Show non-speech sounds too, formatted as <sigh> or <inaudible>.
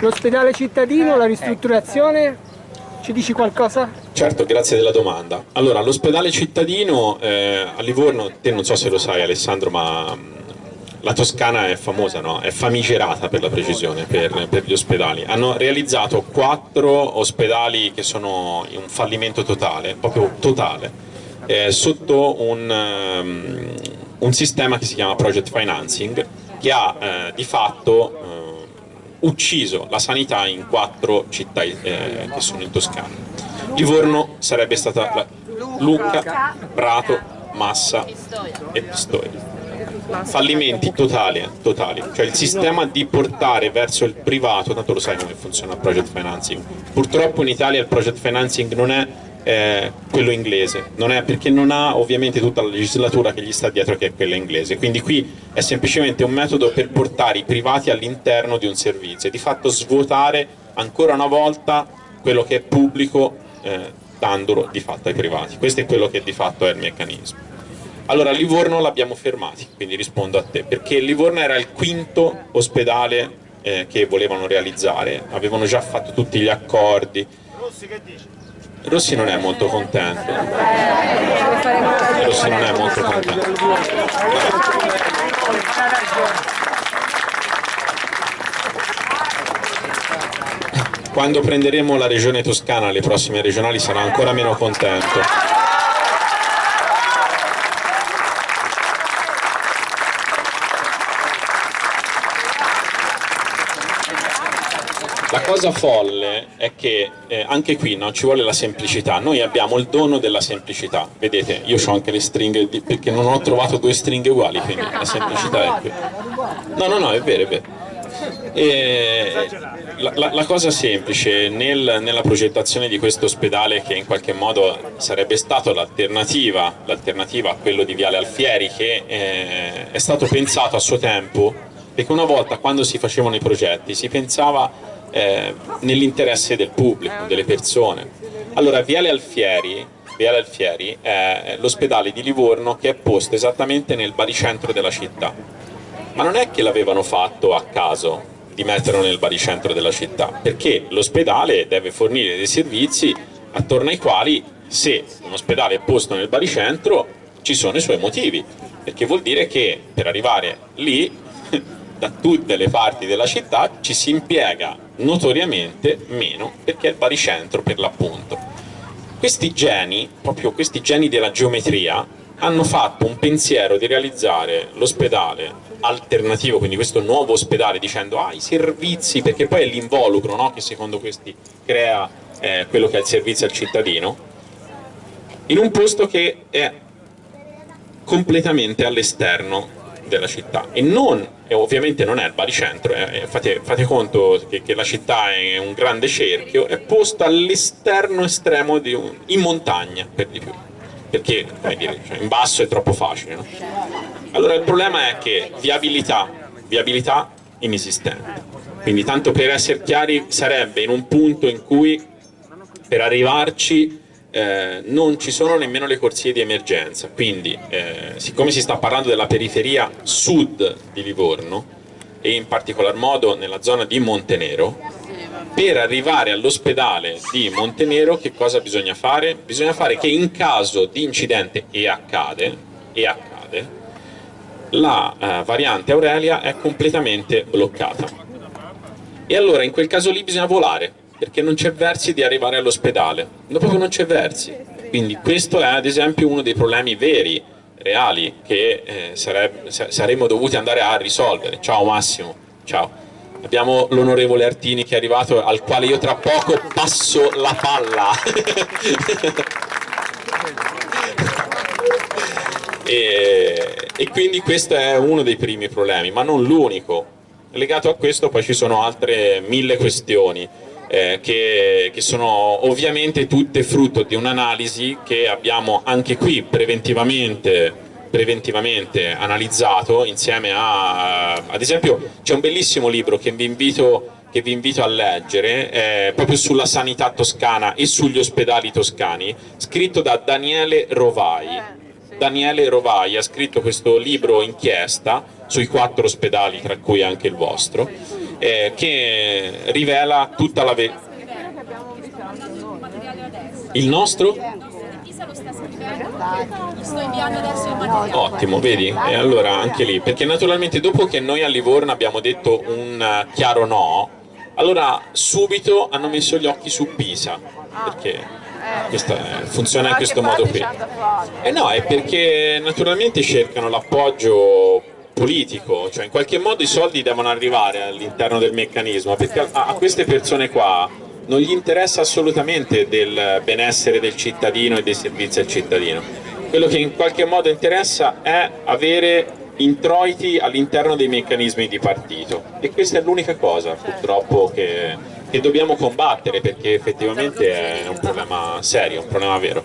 L'ospedale cittadino, la ristrutturazione, ci dici qualcosa? Certo, grazie della domanda. Allora, l'ospedale cittadino eh, a Livorno, te non so se lo sai Alessandro, ma mh, la Toscana è famosa, no? è famigerata per la precisione, per, per, gli ospedali. Hanno realizzato quattro ospedali che sono in un fallimento totale, proprio totale, eh, sotto un, um, un, sistema che si chiama Project Financing, che ha eh, di fatto eh, ucciso la sanità in quattro città eh, che sono in Toscana. Livorno sarebbe stata la, Lucca, Prato, Massa e Pistoia. Fallimenti totali, totali, cioè il sistema di portare verso il privato, tanto lo sai come funziona il project financing, purtroppo in Italia il project financing non è eh, quello inglese, non è, perché non ha ovviamente tutta la legislatura che gli sta dietro che è quella inglese, quindi qui è semplicemente un metodo per portare i privati all'interno di un servizio. E di fatto svuotare ancora una volta quello che è pubblico eh, dandolo di fatto ai privati, questo è quello che di fatto è il meccanismo. Allora, Livorno l'abbiamo fermati, quindi rispondo a te, perché Livorno era il quinto ospedale eh, che volevano realizzare, avevano già fatto tutti gli accordi. Rossi non è molto contento. Rossi non è molto contento. Quando prenderemo la regione toscana, le prossime regionali, sarà ancora meno contento. La cosa folle è che eh, anche qui no, ci vuole la semplicità, noi abbiamo il dono della semplicità, vedete io ho anche le stringhe di, perché non ho trovato due stringhe uguali, quindi la semplicità è qui. No, no, no, è vero, è vero. La, la, la, cosa semplice nel, nella progettazione di questo ospedale che in qualche modo sarebbe stato l'alternativa a quello di Viale Alfieri che eh, è stato pensato a suo tempo perché una volta quando si facevano i progetti si pensava eh, nell'interesse del pubblico, delle persone. Allora Viale Alfieri, Viale Alfieri è l'ospedale di Livorno che è posto esattamente nel baricentro della città, ma non è che l'avevano fatto a caso di metterlo nel baricentro della città, perché l'ospedale deve fornire dei servizi attorno ai quali se un ospedale è posto nel baricentro ci sono i suoi motivi, perché vuol dire che per arrivare lì <laughs> da tutte le parti della città ci si impiega notoriamente meno perché è il baricentro per l'appunto. Questi geni, proprio questi geni della geometria, hanno fatto un pensiero di realizzare l'ospedale alternativo, quindi questo nuovo ospedale dicendo ah i servizi, perché poi è l'involucro no? che secondo questi crea eh, quello che è il servizio al cittadino, in un posto che è completamente all'esterno della città e non e ovviamente non è il baricentro, eh, fate, fate, conto che, che, la città è un grande cerchio, è posta all'esterno estremo un, in montagna per di più, perché dire, cioè, in basso è troppo facile. No? Allora il problema è che viabilità, viabilità inesistente, quindi tanto per essere chiari sarebbe in un punto in cui per arrivarci eh, non ci sono nemmeno le corsie di emergenza, quindi eh, siccome si sta parlando della periferia sud di Livorno e in particolar modo nella zona di Montenero, per arrivare all'ospedale di Montenero che cosa bisogna fare? Bisogna fare che in caso di incidente, e accade, e accade la eh, variante Aurelia è completamente bloccata. E allora in quel caso lì bisogna volare, perché non c'è versi di arrivare all'ospedale, proprio non c'è versi. Quindi questo è ad esempio uno dei problemi veri, reali, che eh, sareb saremmo dovuti andare a risolvere. Ciao Massimo, ciao. Abbiamo l'onorevole Artini che è arrivato, al quale io tra poco passo la palla. <laughs> e, e quindi questo è uno dei primi problemi, ma non l'unico. Legato a questo poi ci sono altre mille questioni eh, che, che, sono ovviamente tutte frutto di un'analisi che abbiamo anche qui preventivamente, preventivamente analizzato insieme a, ad esempio c'è un bellissimo libro che vi invito che vi invito a leggere, eh, proprio sulla sanità toscana e sugli ospedali toscani, scritto da Daniele Rovai. Daniele Rovai ha scritto questo libro inchiesta sui quattro ospedali, tra cui anche il vostro, eh, che rivela tutta la verità. Il nostro? Sto inviando adesso il materiale. Ottimo, vedi? E allora anche lì, perché naturalmente dopo che noi a Livorno abbiamo detto un eh, chiaro no, allora subito hanno messo gli occhi su Pisa, perché questa, eh, funziona in questo modo qui. E no, è perché naturalmente cercano l'appoggio politico, cioè in qualche modo i soldi devono arrivare all'interno del meccanismo, perché a, a queste persone qua non gli interessa assolutamente del benessere del cittadino e dei servizi al cittadino. Quello che in qualche modo interessa è avere introiti all'interno dei meccanismi di partito e questa è l'unica cosa purtroppo che, che dobbiamo combattere perché effettivamente è un problema serio, un problema vero.